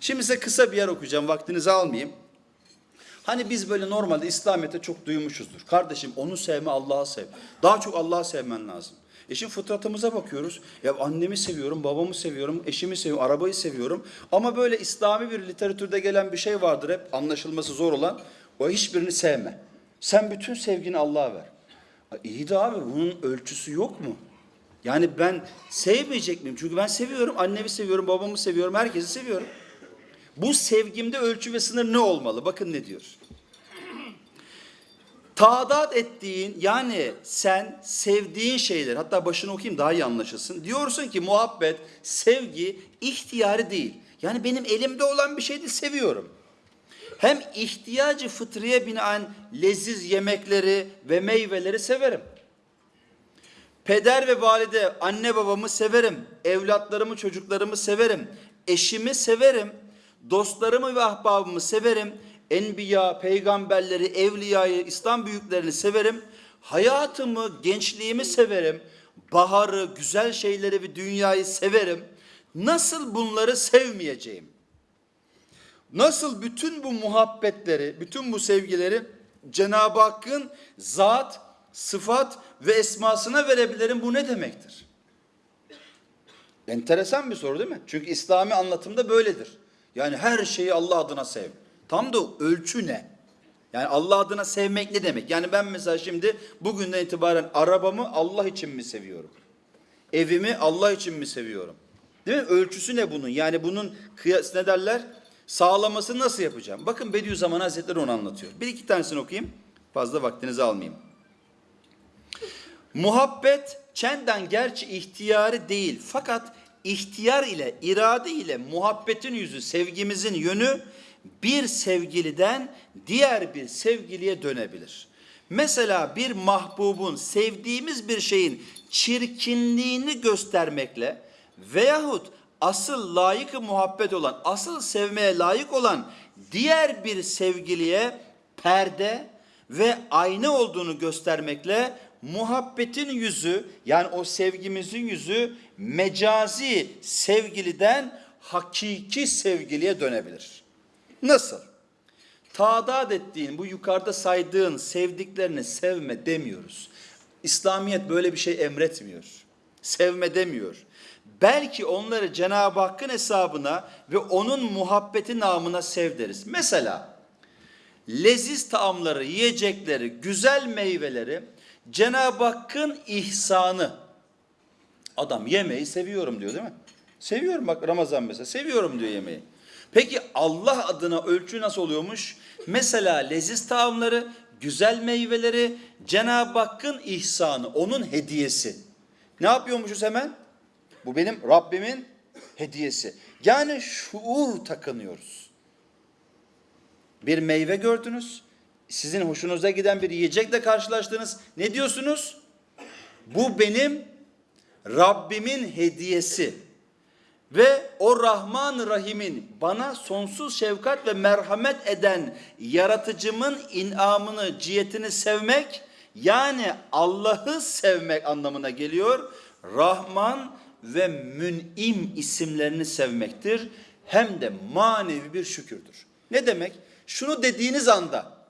Şimdi size kısa bir yer okuyacağım. Vaktinizi almayayım. Hani biz böyle normalde İslamiyet'te çok duymuşuzdur. Kardeşim onu sevme Allah'ı sev. Daha çok Allah'ı sevmen lazım. E fıtratımıza bakıyoruz. Ya annemi seviyorum, babamı seviyorum, eşimi seviyorum, arabayı seviyorum. Ama böyle İslami bir literatürde gelen bir şey vardır hep anlaşılması zor olan. O hiçbirini sevme. Sen bütün sevgini Allah'a ver. Ha, İyi de abi bunun ölçüsü yok mu? Yani ben sevmeyecek miyim? Çünkü ben seviyorum, annemi seviyorum, babamı seviyorum, herkesi seviyorum. Bu sevgimde ölçü ve sınır ne olmalı? Bakın ne diyor. Taadat ettiğin yani sen sevdiğin şeyler hatta başını okuyayım daha iyi anlaşılsın. Diyorsun ki muhabbet, sevgi ihtiyari değil. Yani benim elimde olan bir şey değil seviyorum. Hem ihtiyacı fıtriye binaen leziz yemekleri ve meyveleri severim. Peder ve valide, anne babamı severim. Evlatlarımı, çocuklarımı severim. Eşimi severim. Dostlarımı ve ahbabımı severim. Enbiya, peygamberleri, evliyayı, İslam büyüklerini severim. Hayatımı, gençliğimi severim. Baharı, güzel şeyleri ve dünyayı severim. Nasıl bunları sevmeyeceğim? Nasıl bütün bu muhabbetleri, bütün bu sevgileri Cenab-ı Hakk'ın zat, sıfat ve esmasına verebilirim bu ne demektir? Enteresan bir soru değil mi? Çünkü İslami anlatımda böyledir. Yani her şeyi Allah adına sev. Tam da ölçü ne? Yani Allah adına sevmek ne demek? Yani ben mesela şimdi bugünden itibaren arabamı Allah için mi seviyorum? Evimi Allah için mi seviyorum? Değil mi? Ölçüsü ne bunun? Yani bunun kıyas ne derler? Sağlaması nasıl yapacağım? Bakın Bediüzzaman Hazretleri onu anlatıyor. Bir iki tanesini okuyayım. Fazla vaktinizi almayayım. Muhabbet çenden gerçi ihtiyarı değil fakat ihtiyar ile irade ile muhabbetin yüzü sevgimizin yönü bir sevgiliden diğer bir sevgiliye dönebilir. Mesela bir mahbubun sevdiğimiz bir şeyin çirkinliğini göstermekle veyahut asıl layık muhabbet olan, asıl sevmeye layık olan diğer bir sevgiliye perde ve ayna olduğunu göstermekle muhabbetin yüzü yani o sevgimizin yüzü mecazi sevgiliden hakiki sevgiliye dönebilir. Nasıl? Taadat ettiğin bu yukarıda saydığın sevdiklerini sevme demiyoruz. İslamiyet böyle bir şey emretmiyor. Sevme demiyor. Belki onları Cenab-ı Hakk'ın hesabına ve onun muhabbeti namına sev deriz. Mesela leziz taamları, yiyecekleri, güzel meyveleri Cenab-ı Hakk'ın ihsanı. Adam yemeği seviyorum diyor değil mi? Seviyorum bak Ramazan mesela seviyorum diyor yemeği. Peki Allah adına ölçü nasıl oluyormuş? Mesela leziz taamları, güzel meyveleri Cenab-ı Hakk'ın ihsanı, onun hediyesi. Ne yapıyormuşuz hemen? Bu benim Rabbimin hediyesi. Yani şuur takınıyoruz. Bir meyve gördünüz, sizin hoşunuza giden bir yiyecekle karşılaştınız. Ne diyorsunuz? Bu benim Rabbimin hediyesi. Ve o Rahman Rahim'in bana sonsuz şefkat ve merhamet eden yaratıcımın inamını, cihetini sevmek yani Allah'ı sevmek anlamına geliyor. Rahman ve Mün'im isimlerini sevmektir. Hem de manevi bir şükürdür. Ne demek? Şunu dediğiniz anda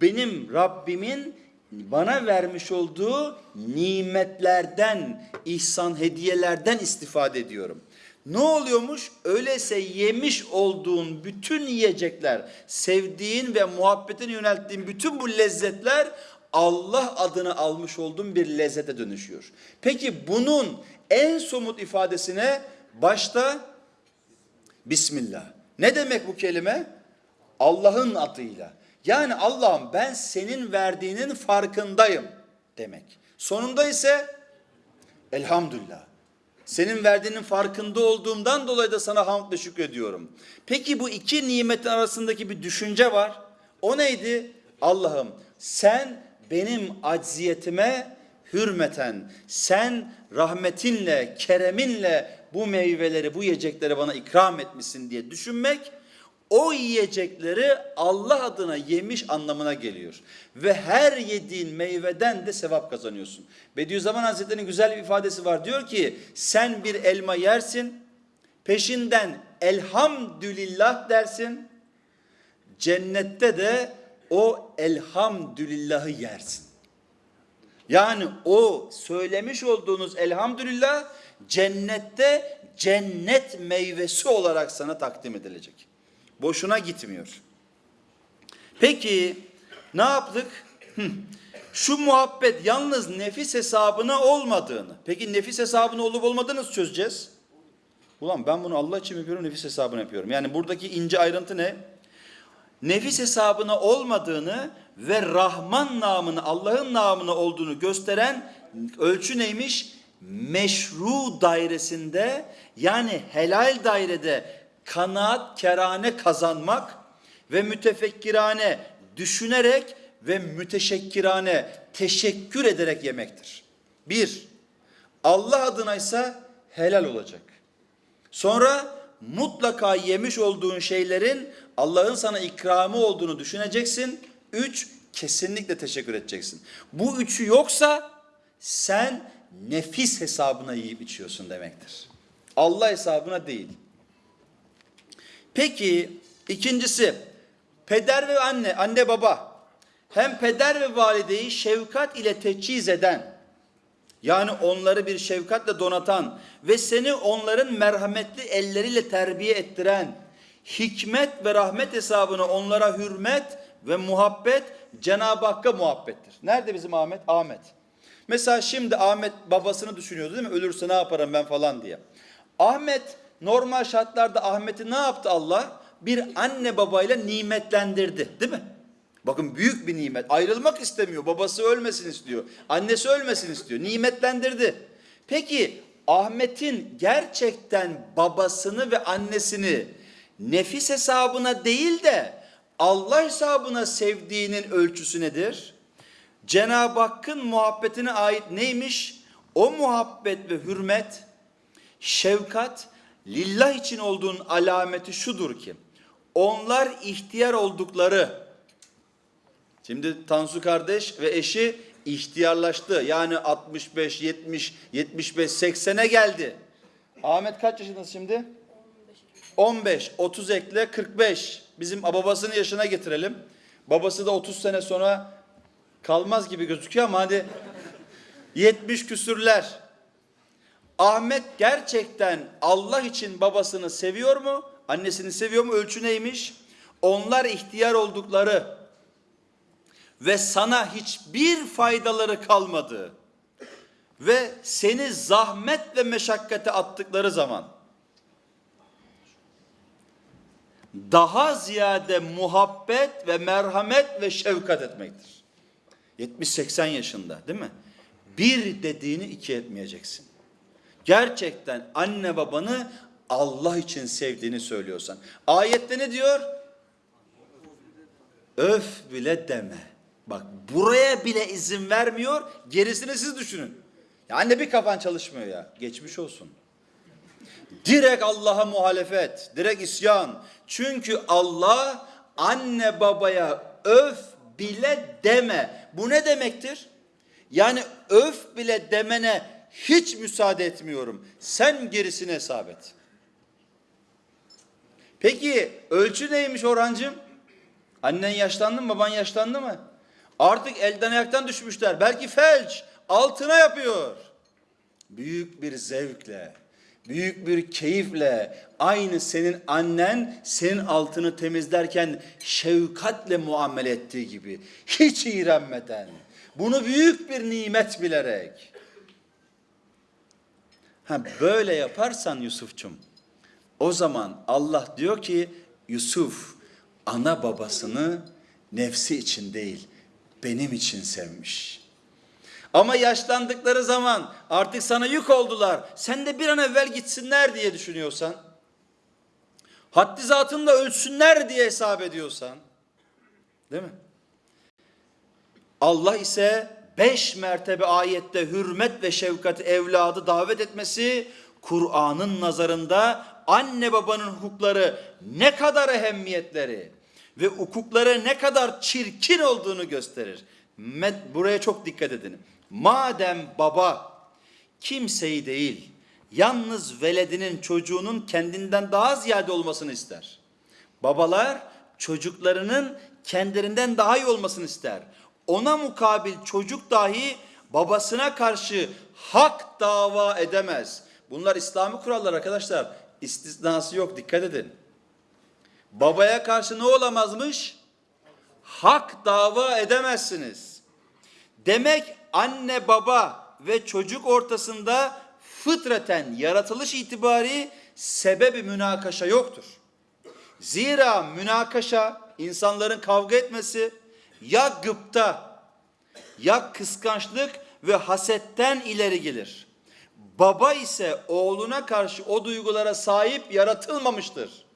benim Rabbimin bana vermiş olduğu nimetlerden, ihsan hediyelerden istifade ediyorum. Ne oluyormuş? Öyleyse yemiş olduğun bütün yiyecekler, sevdiğin ve muhabbetine yönelttiğin bütün bu lezzetler Allah adını almış olduğun bir lezzete dönüşüyor. Peki bunun en somut ifadesine başta Bismillah. Ne demek bu kelime? Allah'ın adıyla. Yani Allah'ım ben senin verdiğinin farkındayım demek. Sonunda ise elhamdülillah. Senin verdiğinin farkında olduğumdan dolayı da sana hamd ve şükrediyorum. Peki bu iki nimetin arasındaki bir düşünce var. O neydi? Allah'ım sen benim acziyetime hürmeten, sen rahmetinle, kereminle bu meyveleri, bu yiyecekleri bana ikram etmişsin diye düşünmek o yiyecekleri Allah adına yemiş anlamına geliyor. Ve her yediğin meyveden de sevap kazanıyorsun. Bediüzzaman Hazretleri'nin güzel bir ifadesi var. Diyor ki sen bir elma yersin, peşinden elhamdülillah dersin. Cennette de o elhamdülillahı yersin. Yani o söylemiş olduğunuz elhamdülillah cennette cennet meyvesi olarak sana takdim edilecek. Boşuna gitmiyor. Peki ne yaptık? Şu muhabbet yalnız nefis hesabına olmadığını. Peki nefis hesabına olup olmadığını nasıl çözeceğiz? Ulan ben bunu Allah için yapıyorum, nefis hesabına yapıyorum. Yani buradaki ince ayrıntı ne? Nefis hesabına olmadığını ve Rahman namını, Allah'ın namını olduğunu gösteren ölçü neymiş? Meşru dairesinde yani helal dairede kanaat kerane kazanmak ve mütefekkirane düşünerek ve müteşekkirane teşekkür ederek yemektir. Bir, Allah adına ise helal olacak. Sonra mutlaka yemiş olduğun şeylerin Allah'ın sana ikramı olduğunu düşüneceksin. Üç, kesinlikle teşekkür edeceksin. Bu üçü yoksa sen nefis hesabına yiyip içiyorsun demektir. Allah hesabına değil. Peki ikincisi peder ve anne, anne baba hem peder ve valideyi şefkat ile teçhiz eden yani onları bir şefkatle donatan ve seni onların merhametli elleriyle terbiye ettiren, hikmet ve rahmet hesabına onlara hürmet ve muhabbet Cenab-ı Hakk'a muhabbettir. Nerede bizim Ahmet? Ahmet. Mesela şimdi Ahmet babasını düşünüyordu değil mi? Ölürse ne yaparım ben falan diye. Ahmet normal şartlarda Ahmet'i ne yaptı Allah? Bir anne babayla nimetlendirdi değil mi? Bakın büyük bir nimet. Ayrılmak istemiyor. Babası ölmesin istiyor. Annesi ölmesin istiyor. Nimetlendirdi. Peki Ahmet'in gerçekten babasını ve annesini nefis hesabına değil de Allah hesabına sevdiğinin ölçüsü nedir? Cenab-ı Hakk'ın muhabbetine ait neymiş? O muhabbet ve hürmet, şefkat, lillah için olduğunun alameti şudur ki, onlar ihtiyar oldukları, Şimdi Tansu kardeş ve eşi ihtiyarlaştı. Yani 65, 70, 75, 80'e geldi. Ahmet kaç yaşındasın şimdi? 15, 30 ekle 45. Bizim babasının yaşına getirelim. Babası da 30 sene sonra kalmaz gibi gözüküyor ama hadi 70 küsürler. Ahmet gerçekten Allah için babasını seviyor mu? Annesini seviyor mu? Ölçü neymiş? Onlar ihtiyar oldukları ve sana hiçbir faydaları kalmadı ve seni zahmet ve meşakkate attıkları zaman daha ziyade muhabbet ve merhamet ve şefkat etmektir. 70-80 yaşında değil mi? Bir dediğini iki etmeyeceksin. Gerçekten anne babanı Allah için sevdiğini söylüyorsan. Ayette ne diyor? Öf bile deme. Bak buraya bile izin vermiyor. Gerisini siz düşünün. Ya anne bir kafan çalışmıyor ya. Geçmiş olsun. Direkt Allah'a muhalefet, direkt isyan. Çünkü Allah anne babaya öf bile deme. Bu ne demektir? Yani öf bile demene hiç müsaade etmiyorum. Sen gerisini hesap et. Peki ölçü neymiş Orhancığım? Annen yaşlandı mı, baban yaşlandı mı? Artık elden ayaktan düşmüşler. Belki felç altına yapıyor. Büyük bir zevkle, büyük bir keyifle aynı senin annen senin altını temizlerken şefkatle muamele ettiği gibi hiç iğrenmeden bunu büyük bir nimet bilerek ha böyle yaparsan Yusufçum o zaman Allah diyor ki Yusuf ana babasını nefsi için değil benim için sevmiş. Ama yaşlandıkları zaman artık sana yük oldular. Sen de bir an evvel gitsinler diye düşünüyorsan, haddi zatında ölsünler diye hesap ediyorsan, değil mi? Allah ise beş mertebe ayette hürmet ve şefkat evladı davet etmesi, Kur'an'ın nazarında anne babanın hukukları ne kadar ehemmiyetleri, ve hukuklara ne kadar çirkin olduğunu gösterir. Buraya çok dikkat edin. Madem baba kimseyi değil, yalnız veledinin çocuğunun kendinden daha ziyade olmasını ister. Babalar çocuklarının kendilerinden daha iyi olmasını ister. Ona mukabil çocuk dahi babasına karşı hak dava edemez. Bunlar İslami kurallar arkadaşlar. İstisnası yok dikkat edin. Babaya karşı ne olamazmış? Hak dava edemezsiniz. Demek anne baba ve çocuk ortasında fıtraten yaratılış itibari sebebi münakaşa yoktur. Zira münakaşa insanların kavga etmesi ya gıpta ya kıskançlık ve hasetten ileri gelir. Baba ise oğluna karşı o duygulara sahip yaratılmamıştır.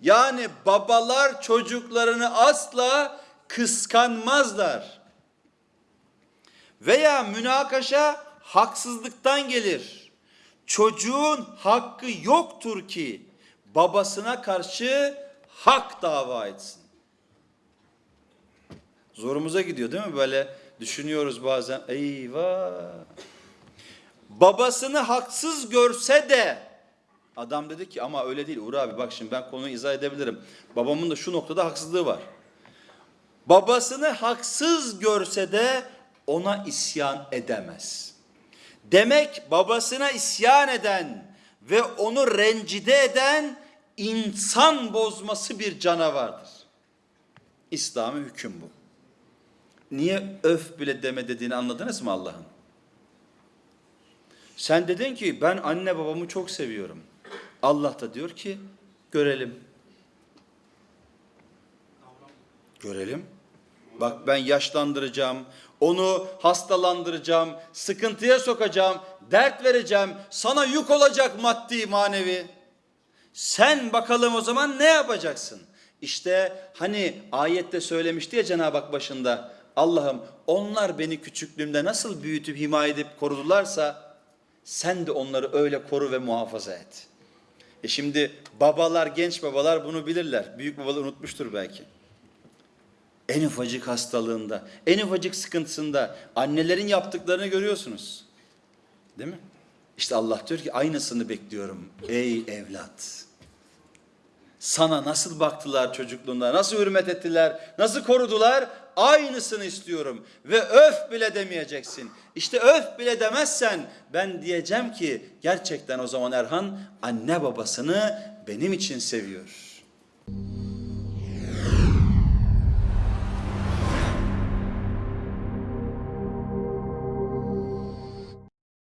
Yani babalar çocuklarını asla kıskanmazlar. Veya münakaşa haksızlıktan gelir. Çocuğun hakkı yoktur ki babasına karşı hak dava etsin. Zorumuza gidiyor değil mi? Böyle düşünüyoruz bazen. Eyvah. Babasını haksız görse de adam dedi ki ama öyle değil Uğur abi bak şimdi ben konuyu izah edebilirim. Babamın da şu noktada haksızlığı var. Babasını haksız görse de ona isyan edemez. Demek babasına isyan eden ve onu rencide eden insan bozması bir canavardır. İslami hüküm bu. Niye öf bile deme dediğini anladınız mı Allah'ın? Sen dedin ki ben anne babamı çok seviyorum. Allah da diyor ki görelim. Görelim. Bak ben yaşlandıracağım, onu hastalandıracağım, sıkıntıya sokacağım, dert vereceğim, sana yük olacak maddi manevi. Sen bakalım o zaman ne yapacaksın? İşte hani ayette söylemişti ya Cenab-ı Hak başında Allah'ım onlar beni küçüklüğümde nasıl büyütüp himaye edip korudularsa sen de onları öyle koru ve muhafaza et. E şimdi babalar, genç babalar bunu bilirler. Büyük babalar unutmuştur belki. En ufacık hastalığında, en ufacık sıkıntısında annelerin yaptıklarını görüyorsunuz. Değil mi? İşte Allah diyor ki aynısını bekliyorum ey evlat. Sana nasıl baktılar çocukluğunda, nasıl hürmet ettiler, nasıl korudular? Aynısını istiyorum ve öf bile demeyeceksin. İşte öf bile demezsen ben diyeceğim ki gerçekten o zaman Erhan anne babasını benim için seviyor.